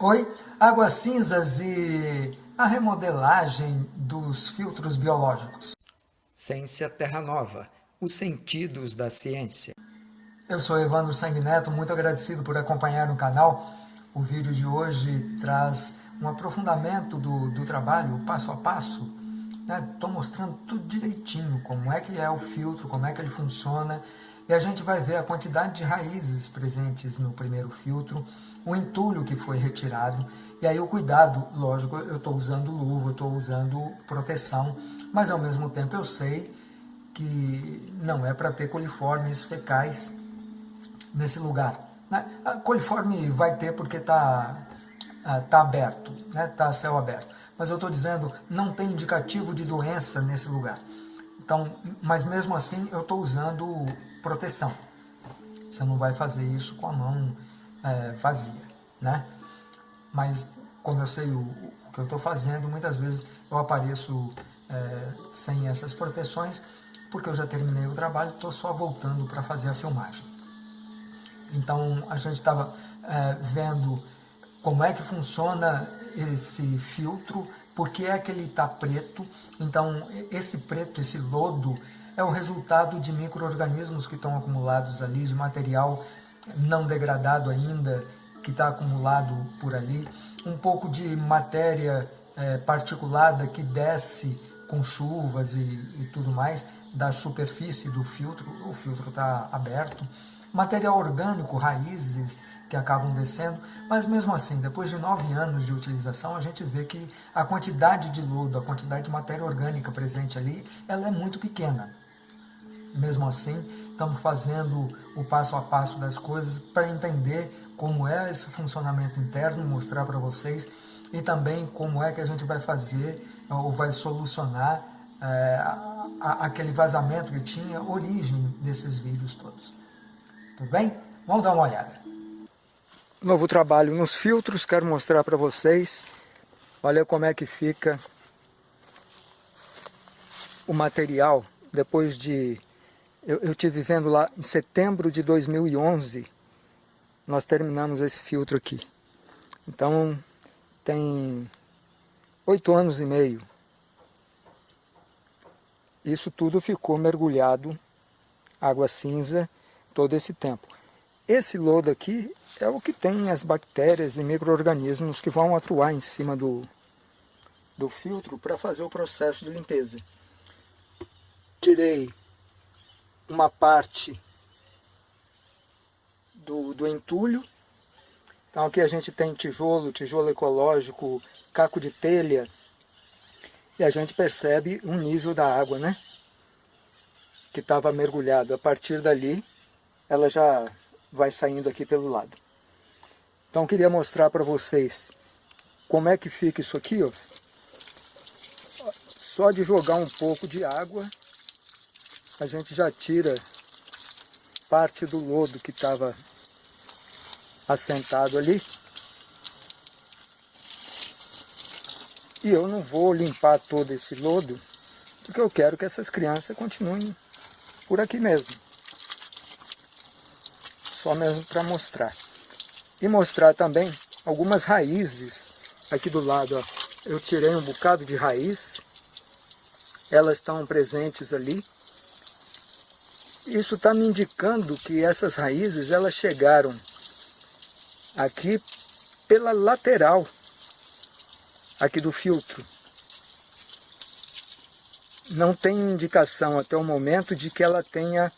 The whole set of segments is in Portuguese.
Oi, águas cinzas e a remodelagem dos filtros biológicos. Ciência Terra Nova, os sentidos da ciência. Eu sou Evandro Sanguineto, muito agradecido por acompanhar o canal. O vídeo de hoje traz um aprofundamento do, do trabalho, passo a passo. Estou né? mostrando tudo direitinho, como é que é o filtro, como é que ele funciona. E a gente vai ver a quantidade de raízes presentes no primeiro filtro, o entulho que foi retirado, e aí o cuidado, lógico, eu estou usando luva, estou usando proteção, mas ao mesmo tempo eu sei que não é para ter coliformes fecais nesse lugar. Né? A coliforme vai ter porque está ah, tá aberto, está né? Tá céu aberto. Mas eu estou dizendo, não tem indicativo de doença nesse lugar. Então, mas mesmo assim eu estou usando proteção. Você não vai fazer isso com a mão é, vazia, né? Mas como eu sei o, o que eu estou fazendo, muitas vezes eu apareço é, sem essas proteções, porque eu já terminei o trabalho, estou só voltando para fazer a filmagem. Então a gente estava é, vendo como é que funciona esse filtro, por que é que ele está preto. Então esse preto, esse lodo, é o resultado de micro-organismos que estão acumulados ali, de material não degradado ainda, que está acumulado por ali, um pouco de matéria é, particulada que desce com chuvas e, e tudo mais da superfície do filtro, o filtro está aberto, material orgânico, raízes que acabam descendo, mas mesmo assim, depois de nove anos de utilização, a gente vê que a quantidade de lodo, a quantidade de matéria orgânica presente ali, ela é muito pequena. Mesmo assim, estamos fazendo o passo a passo das coisas para entender como é esse funcionamento interno, mostrar para vocês e também como é que a gente vai fazer ou vai solucionar é, aquele vazamento que tinha origem desses vídeos todos. Tudo bem? Vamos dar uma olhada. Novo trabalho nos filtros, quero mostrar para vocês. Olha como é que fica o material depois de eu, eu tive vendo lá em setembro de 2011, nós terminamos esse filtro aqui. Então, tem oito anos e meio. Isso tudo ficou mergulhado, água cinza, todo esse tempo. Esse lodo aqui é o que tem as bactérias e micro-organismos que vão atuar em cima do, do filtro para fazer o processo de limpeza. Tirei uma parte do, do entulho. Então aqui a gente tem tijolo, tijolo ecológico, caco de telha. E a gente percebe um nível da água, né? Que estava mergulhado. A partir dali, ela já vai saindo aqui pelo lado. Então queria mostrar para vocês como é que fica isso aqui, ó. Só de jogar um pouco de água a gente já tira parte do lodo que estava assentado ali. E eu não vou limpar todo esse lodo, porque eu quero que essas crianças continuem por aqui mesmo. Só mesmo para mostrar. E mostrar também algumas raízes aqui do lado. Ó. Eu tirei um bocado de raiz, elas estão presentes ali. Isso está me indicando que essas raízes elas chegaram aqui pela lateral aqui do filtro. Não tem indicação até o momento de que ela tenha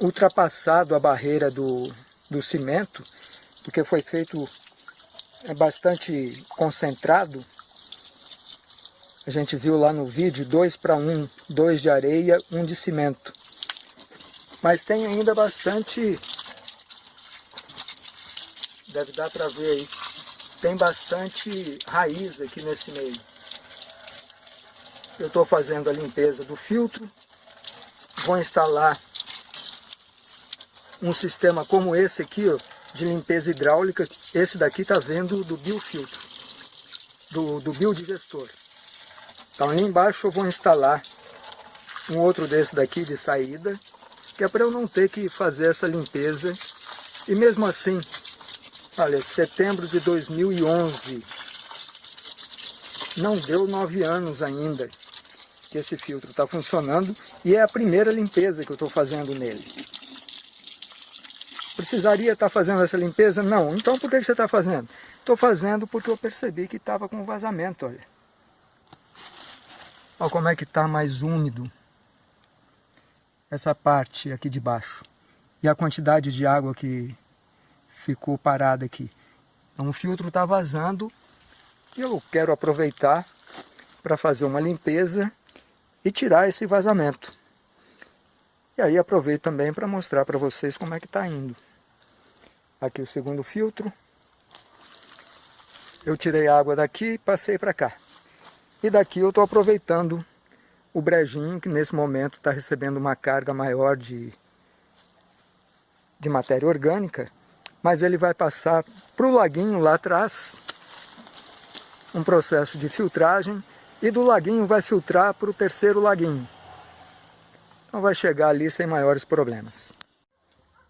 ultrapassado a barreira do, do cimento, porque foi feito é bastante concentrado. A gente viu lá no vídeo, 2 para 1, 2 de areia, 1 um de cimento. Mas tem ainda bastante, deve dar para ver aí, tem bastante raiz aqui nesse meio. Eu estou fazendo a limpeza do filtro, vou instalar um sistema como esse aqui, ó, de limpeza hidráulica. Esse daqui está vendo do biofiltro, do, do biodigestor. Então ali embaixo eu vou instalar um outro desse daqui de saída que é para eu não ter que fazer essa limpeza. E mesmo assim, Olha, setembro de 2011. Não deu nove anos ainda que esse filtro está funcionando e é a primeira limpeza que eu estou fazendo nele. Precisaria estar fazendo essa limpeza? Não. Então por que você está fazendo? Estou fazendo porque eu percebi que estava com vazamento, olha. Olha como é que está mais úmido essa parte aqui de baixo. E a quantidade de água que ficou parada aqui. Então o filtro está vazando e eu quero aproveitar para fazer uma limpeza e tirar esse vazamento. E aí aproveito também para mostrar para vocês como é que está indo. Aqui o segundo filtro. Eu tirei a água daqui e passei para cá. E daqui eu estou aproveitando o brejinho, que nesse momento está recebendo uma carga maior de, de matéria orgânica, mas ele vai passar para o laguinho lá atrás, um processo de filtragem, e do laguinho vai filtrar para o terceiro laguinho. Então vai chegar ali sem maiores problemas.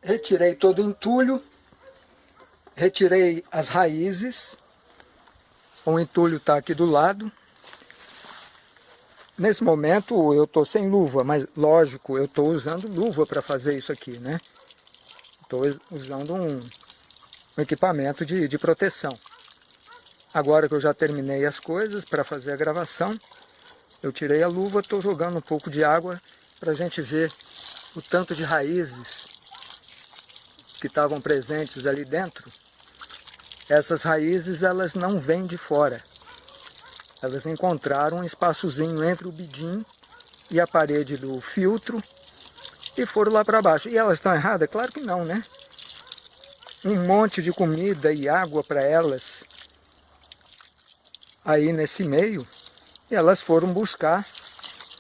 Retirei todo o entulho, retirei as raízes, o entulho está aqui do lado. Nesse momento eu estou sem luva, mas lógico, eu estou usando luva para fazer isso aqui, né? Estou usando um, um equipamento de, de proteção. Agora que eu já terminei as coisas para fazer a gravação, eu tirei a luva, estou jogando um pouco de água para a gente ver o tanto de raízes que estavam presentes ali dentro. Essas raízes elas não vêm de fora. Elas encontraram um espaçozinho entre o bidim e a parede do filtro e foram lá para baixo. E elas estão erradas? Claro que não, né? Um monte de comida e água para elas aí nesse meio e elas foram buscar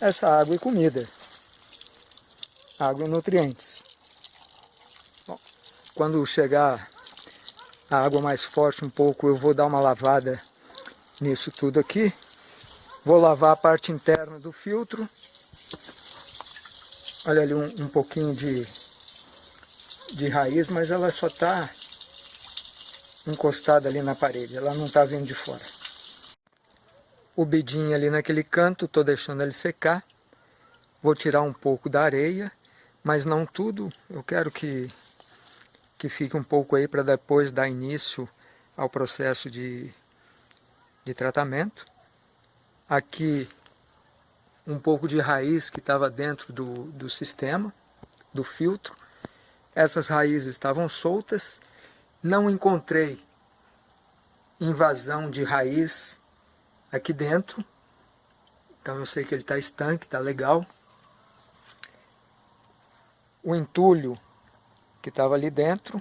essa água e comida, água e nutrientes. Bom, quando chegar a água mais forte um pouco, eu vou dar uma lavada nisso tudo aqui. Vou lavar a parte interna do filtro. Olha ali um, um pouquinho de, de raiz, mas ela só está encostada ali na parede, ela não está vindo de fora o bidinho ali naquele canto, estou deixando ele secar. Vou tirar um pouco da areia, mas não tudo. Eu quero que, que fique um pouco aí para depois dar início ao processo de, de tratamento. Aqui um pouco de raiz que estava dentro do, do sistema, do filtro. Essas raízes estavam soltas, não encontrei invasão de raiz aqui dentro. Então eu sei que ele está estanque, está legal. O entulho que estava ali dentro,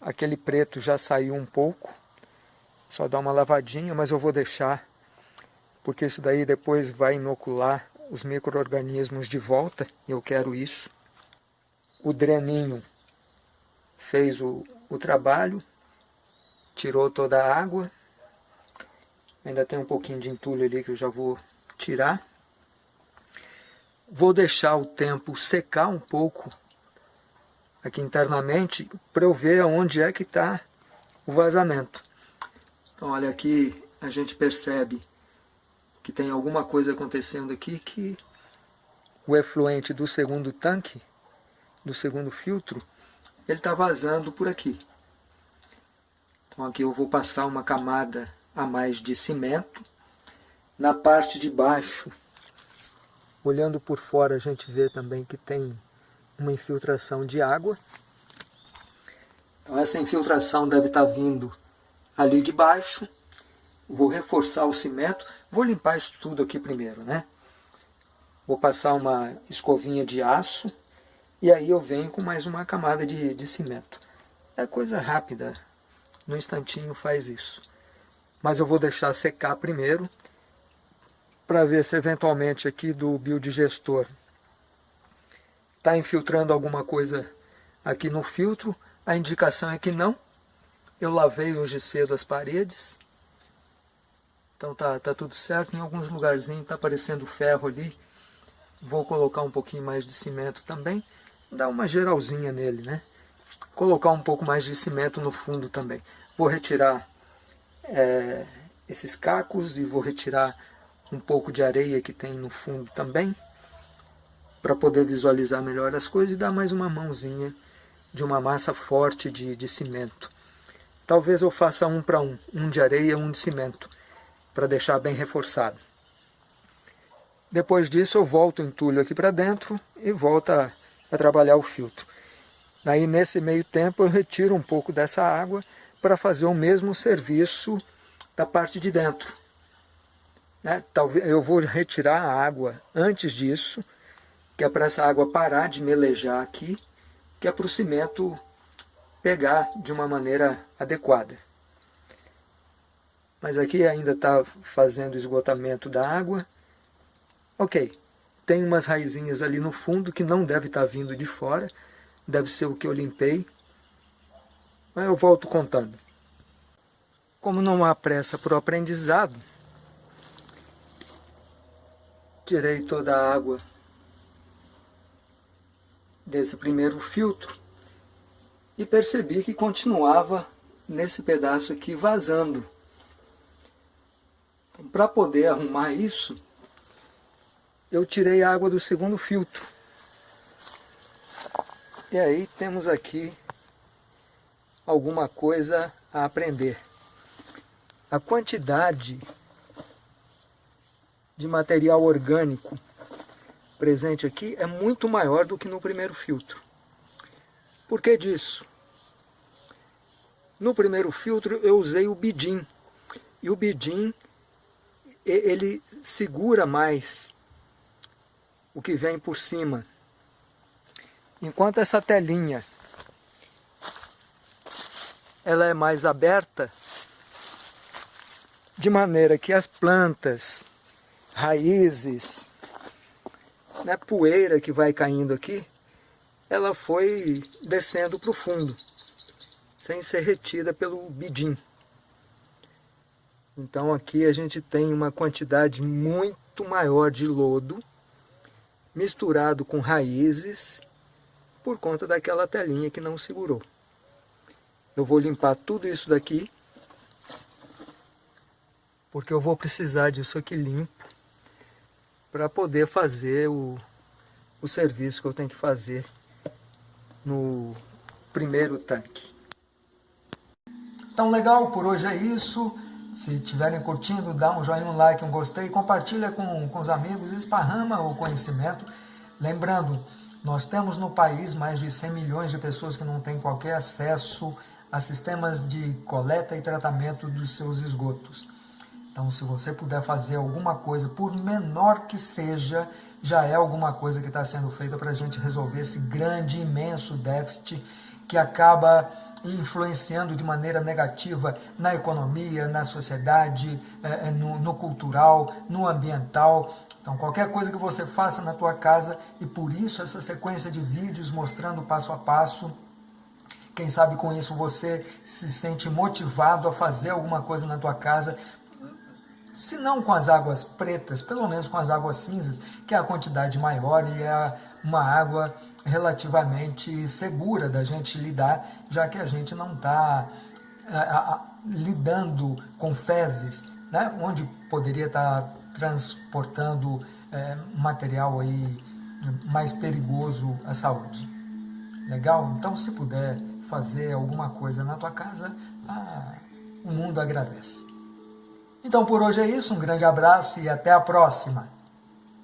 aquele preto já saiu um pouco. Só dá uma lavadinha, mas eu vou deixar, porque isso daí depois vai inocular os micro-organismos de volta, e eu quero isso. O dreninho fez o, o trabalho, tirou toda a água, Ainda tem um pouquinho de entulho ali que eu já vou tirar. Vou deixar o tempo secar um pouco aqui internamente para eu ver onde é que está o vazamento. Então olha aqui, a gente percebe que tem alguma coisa acontecendo aqui que o efluente do segundo tanque, do segundo filtro, ele está vazando por aqui. Então aqui eu vou passar uma camada a mais de cimento. Na parte de baixo, olhando por fora, a gente vê também que tem uma infiltração de água. Então essa infiltração deve estar vindo ali de baixo. Vou reforçar o cimento. Vou limpar isso tudo aqui primeiro, né? Vou passar uma escovinha de aço e aí eu venho com mais uma camada de, de cimento. É coisa rápida, no instantinho faz isso mas eu vou deixar secar primeiro para ver se eventualmente aqui do biodigestor está infiltrando alguma coisa aqui no filtro. A indicação é que não. Eu lavei hoje cedo as paredes. Então tá, tá tudo certo. Em alguns lugarzinhos está aparecendo ferro ali. Vou colocar um pouquinho mais de cimento também. Dar uma geralzinha nele, né? colocar um pouco mais de cimento no fundo também. Vou retirar é, esses cacos e vou retirar um pouco de areia que tem no fundo também, para poder visualizar melhor as coisas e dar mais uma mãozinha de uma massa forte de, de cimento. Talvez eu faça um para um, um de areia um de cimento, para deixar bem reforçado. Depois disso eu volto o entulho aqui para dentro e volto a, a trabalhar o filtro. Aí nesse meio tempo eu retiro um pouco dessa água para fazer o mesmo serviço da parte de dentro. Né? Talvez eu vou retirar a água antes disso, que é para essa água parar de melejar aqui, que é para o cimento pegar de uma maneira adequada. Mas aqui ainda está fazendo esgotamento da água. Ok, tem umas raizinhas ali no fundo que não deve estar tá vindo de fora, deve ser o que eu limpei, mas eu volto contando. Como não há pressa para o aprendizado, tirei toda a água desse primeiro filtro e percebi que continuava nesse pedaço aqui vazando. Então, para poder arrumar isso, eu tirei a água do segundo filtro. E aí temos aqui alguma coisa a aprender. A quantidade de material orgânico presente aqui é muito maior do que no primeiro filtro. Por que disso? No primeiro filtro eu usei o bidim, e o bidim ele segura mais o que vem por cima. Enquanto essa telinha ela é mais aberta, de maneira que as plantas, raízes, né, poeira que vai caindo aqui, ela foi descendo para o fundo, sem ser retida pelo bidim. Então aqui a gente tem uma quantidade muito maior de lodo, misturado com raízes, por conta daquela telinha que não segurou. Eu vou limpar tudo isso daqui, porque eu vou precisar disso aqui limpo, para poder fazer o, o serviço que eu tenho que fazer no primeiro tanque. Então legal, por hoje é isso. Se estiverem curtindo, dá um joinha, um like, um gostei, compartilha com, com os amigos, esparrama o conhecimento. Lembrando, nós temos no país mais de 100 milhões de pessoas que não têm qualquer acesso a sistemas de coleta e tratamento dos seus esgotos. Então, se você puder fazer alguma coisa, por menor que seja, já é alguma coisa que está sendo feita para a gente resolver esse grande, imenso déficit que acaba influenciando de maneira negativa na economia, na sociedade, eh, eh, no, no cultural, no ambiental. Então, qualquer coisa que você faça na tua casa, e por isso essa sequência de vídeos mostrando passo a passo, quem sabe com isso você se sente motivado a fazer alguma coisa na tua casa, se não com as águas pretas, pelo menos com as águas cinzas, que é a quantidade maior e é uma água relativamente segura da gente lidar, já que a gente não está lidando com fezes, né? onde poderia estar tá transportando é, material aí mais perigoso à saúde. Legal? Então, se puder fazer alguma coisa na tua casa, ah, o mundo agradece. Então, por hoje é isso. Um grande abraço e até a próxima.